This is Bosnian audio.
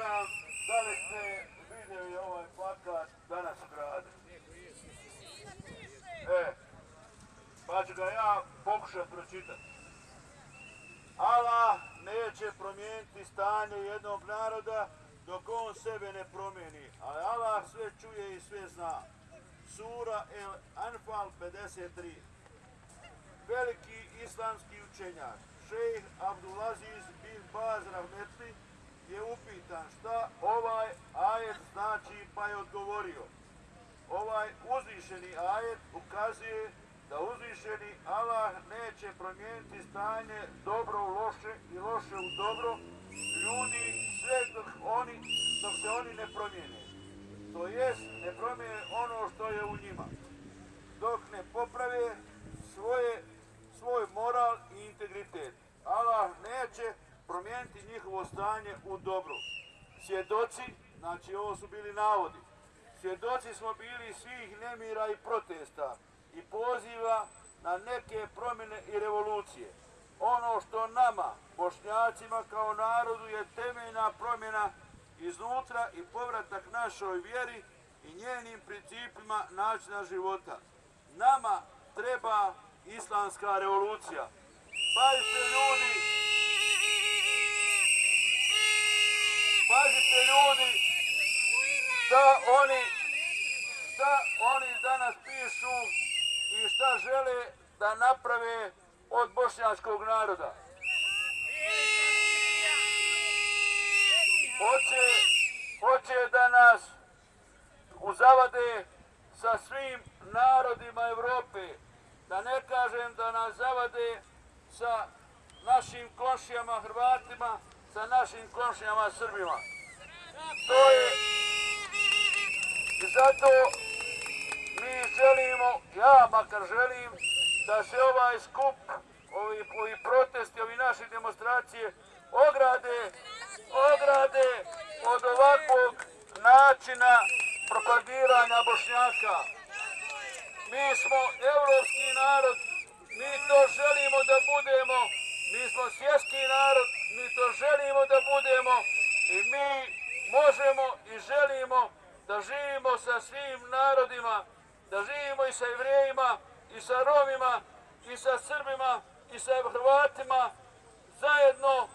znam da li ste vidjeli ovaj plakat danas u gradu. E, pa ću ga ja pokušat pročitati. Allah neće promijeniti stanje jednog naroda dok on sebe ne promijeni. Ali Allah sve čuje i sve zna. Sura El Anfal 53. Veliki islamski učenjak, šejh pitan šta ovaj ajet znači pa je odgovorio. Ovaj uzvišeni ajet ukazuje da uzvišeni Allah neće promijeniti stanje dobro u loše i loše u dobro ljudi sve dok, oni, dok se oni ne promijene. To jest ne promijene ono što je u njima. Dok ne poprave svoje, svoj moral i integritet. Allah neće promijeniti njihovo stanje u dobru. Svjedoci, znači ovo su bili navodi, svjedoci smo bili svih nemira i protesta i poziva na neke promjene i revolucije. Ono što nama, bošnjacima kao narodu, je temeljna promjena iznutra i povratak našoj vjeri i njenim principima načina života. Nama treba islamska revolucija. Pazite ljudi, pazite ljudi, šta oni, šta oni danas pišu i šta žele da naprave od bošnjačkog naroda. Hoće, hoće da nas uzavade sa svim narodima Evrope, da ne kažem da nas zavade sa našim komšijama Hrvatima, sa našim komšijama Srbima. To je i zato mi želimo, ja makar želim, da se ovaj skup, ovi, ovi protesti, ovi naše demonstracije ograde, ograde od ovakvog načina propagiranja Bošnjaka. Mi smo evropski narod, mi to želimo da budemo, mi smo svjetski narod, mi to želimo da budemo i mi možemo i želimo da živimo sa svim narodima, da živimo i sa evrejima, i sa Romima, i sa Srbima, i sa Hrvatima, zajedno